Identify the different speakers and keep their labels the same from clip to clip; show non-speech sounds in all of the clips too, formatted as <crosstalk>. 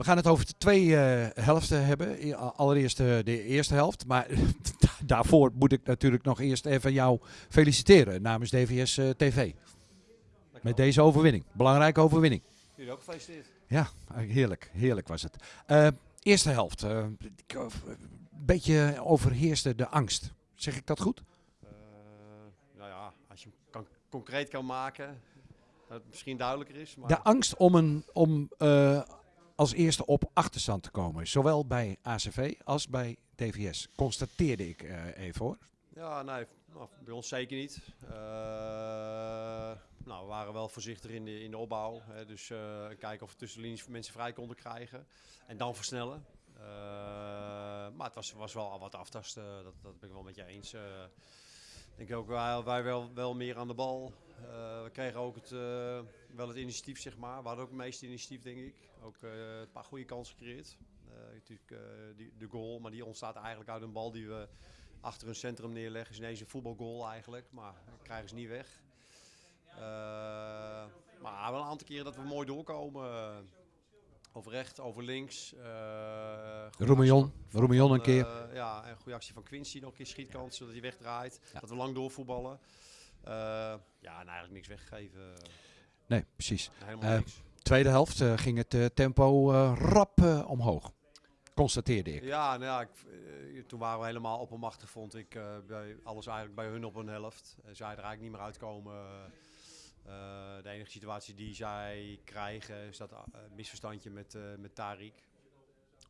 Speaker 1: We gaan het over de twee eh, helften hebben. Allereerst eh, de eerste helft. Maar <laughs> daarvoor moet ik natuurlijk nog eerst even jou feliciteren namens DVS eh, TV. Met deze overwinning. Belangrijke overwinning.
Speaker 2: Jullie ook gefeliciteerd.
Speaker 1: Ja, heerlijk. Heerlijk was het. Eerste helft. Een beetje overheerste de angst. Zeg ik dat goed?
Speaker 2: Nou ja, als je hem kan, concreet kan maken, dat het misschien duidelijker is. Maar
Speaker 1: De angst om, een, om eh, als eerste op achterstand te komen. Zowel bij ACV als bij DVS. Constateerde ik eh, even hoor.
Speaker 2: Ja, nee, nou, bij ons zeker niet. Eh, nou, we waren wel voorzichtig in de, in de opbouw. Hè, dus kijken of we tussen de linies mensen vrij konden krijgen. En dan versnellen. Maar het was, was wel wat aftasten, dat, dat ben ik wel met je eens. Ik denk ook wij, wij wel, wel meer aan de bal. Eh, we kregen ook het, eh, wel het initiatief, zeg maar. We hadden ook het meeste initiatief, denk ik. Ook eh, een paar goede kansen gecreëerd. Natuurlijk die, de goal, maar die ontstaat eigenlijk uit een bal die we achter een centrum neerleggen. is ineens een voetbalgoal eigenlijk, maar krijgen ze niet weg. Maar wel een aantal keren dat we mooi doorkomen. over rechts, over links.
Speaker 1: Roemillon.
Speaker 2: Van,
Speaker 1: een keer.
Speaker 2: eh, ja, en een goede actie van Quincy nog een keer schietkans, zodat hij wegdraait. Dat we lang doorvoetballen. Eh, ja, en eigenlijk niks weggegeven.
Speaker 1: Nee, precies.
Speaker 2: Helemaal
Speaker 1: Eh,
Speaker 2: niks.
Speaker 1: Tweede helft ging het tempo rap omhoog. Constateerde ik.
Speaker 2: Ja, nou ja ik, toen waren we helemaal oppermachtig, vond ik. bij alles eigenlijk bij hun op een helft. Uh, zij er eigenlijk niet meer uitkomen. De enige situatie die zij krijgen is dat misverstandje met, met Tarik.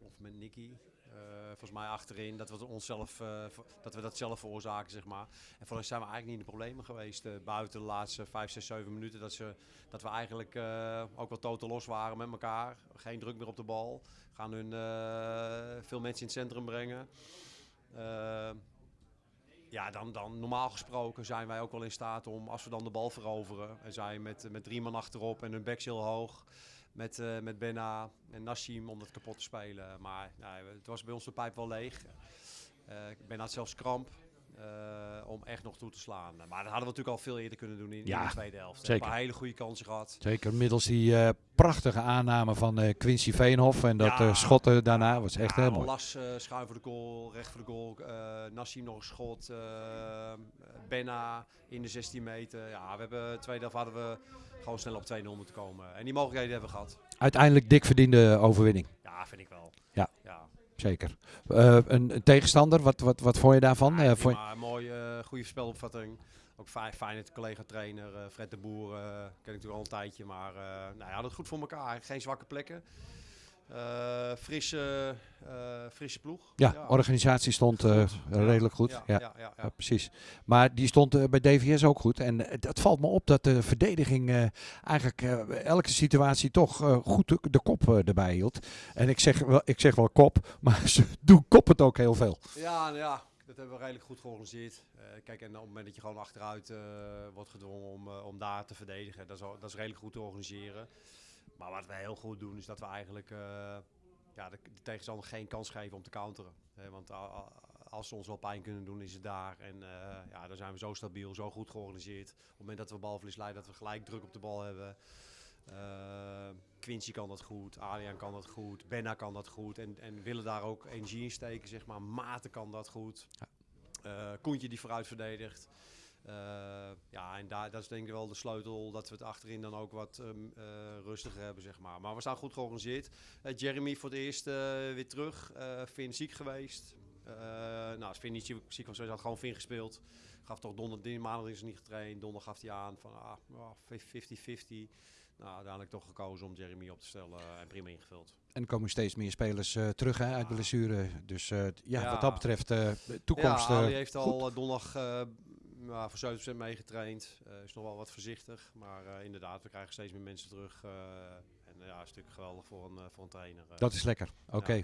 Speaker 2: Of met Nicky. Eh, volgens mij achterin, dat we, onszelf, eh, dat we dat zelf veroorzaken, zeg maar. En voor ons zijn we eigenlijk niet in de problemen geweest. eh, buiten de laatste 5, 6, 7 minuten. Dat, ze, dat we eigenlijk ook wel totaal los waren met elkaar. Geen druk meer op de bal. Gaan hun veel mensen in het centrum brengen. Ja, dan, dan normaal gesproken zijn wij ook wel in staat om, als we dan de bal veroveren, en zij met, met drie man achterop en hun backs heel hoog, met, eh met Benna en Nassim om dat kapot te spelen. Maar nou, het was bij ons de pijp wel leeg. Eh Benna had zelfs kramp eh, om echt nog toe te slaan. Maar dat hadden we natuurlijk al veel eerder kunnen doen in,
Speaker 1: Ja,
Speaker 2: in de tweede helft.
Speaker 1: zeker.
Speaker 2: Een hele goede kansen gehad.
Speaker 1: Zeker middels die eh, prachtige aanname van eh, Quincy Veenhof. En dat
Speaker 2: Ja.
Speaker 1: schotten daarna was echt
Speaker 2: Ja,
Speaker 1: heel mooi.
Speaker 2: Las schuin voor de goal, recht voor de goal. Nassim nog een schot. Benna in de 16 meter. Ja, we hebben de tweede helft hadden we gewoon snel op 2-0 moeten komen. En die mogelijkheden hebben we gehad.
Speaker 1: Uiteindelijk dik verdiende overwinning.
Speaker 2: Ja, vind ik wel.
Speaker 1: Ja.
Speaker 2: ja.
Speaker 1: Zeker. Eh, een, een tegenstander, wat, wat, wat vond je daarvan?
Speaker 2: Ja,
Speaker 1: Eh, vond je-
Speaker 2: prima, mooi, eh, goede spelopvatting. Ook fijn, fijn het collega-trainer Fred de Boer, ken ik natuurlijk al een tijdje, maar nou, hij had het goed voor elkaar. Geen zwakke plekken. Eh, frisse, eh, frisse ploeg.
Speaker 1: ja, organisatie stond eh, redelijk goed.
Speaker 2: Ja,
Speaker 1: Ja,
Speaker 2: ja,
Speaker 1: precies. Maar die stond bij DVS ook goed. En het valt me op dat de verdediging eigenlijk elke situatie toch goed de, de kop erbij hield. En ik zeg, wel, ik zeg wel kop, <laughs> maar ze doen kop het ook heel veel.
Speaker 2: Ja, nou ja, dat hebben we redelijk goed georganiseerd. Kijk, en op het moment dat je gewoon achteruit wordt gedwongen om, om daar te verdedigen, dat is, dat is redelijk goed te organiseren. Maar wat we heel goed doen, is dat we eigenlijk eh, ja, de, de tegenstander geen kans geven om te counteren. Want als ze ons wel pijn kunnen doen, is het daar. En eh, ja, dan zijn we zo stabiel, zo goed georganiseerd. Op het moment dat we balverlies leiden, dat we gelijk druk op de bal hebben. Eh, Quincy kan dat goed, Adriaan kan dat goed, Benna kan dat goed. En, en willen daar ook energie in steken, zeg maar. Maarten kan dat goed. Eh Koentje die vooruit verdedigt. Eh, ja, en daar, dat is denk ik wel de sleutel dat we het achterin dan ook wat ehm, eh, rustiger hebben, zeg maar. Maar we staan goed georganiseerd. Eh, Jeremy voor het eerst weer terug. Finn ziek geweest. Nou, als Finn niet ziek ziek was, had gewoon Finn gespeeld. Gaf toch donderdag, maandag is hij niet getraind. Donderdag gaf hij aan van ah, ja, 50-50. Nou, uiteindelijk toch gekozen om Jeremy op te stellen en prima ingevuld.
Speaker 1: En er komen steeds meer spelers terug hè, uit blessure. Dus ja,
Speaker 2: Ja.
Speaker 1: wat dat betreft, de toekomst.
Speaker 2: Ja, Ali heeft al donderdag ja, voor 7% meegetraind. Eh, is nog wel wat voorzichtig. Maar eh, inderdaad, we krijgen steeds meer mensen terug. eh, en ja, is natuurlijk geweldig voor een, voor een trainer.
Speaker 1: Dat is lekker. Oké.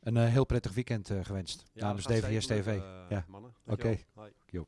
Speaker 1: Een heel prettig weekend gewenst
Speaker 2: Ja,
Speaker 1: namens DVS TV. Ja.
Speaker 2: Mannen,
Speaker 1: Oké. Jo.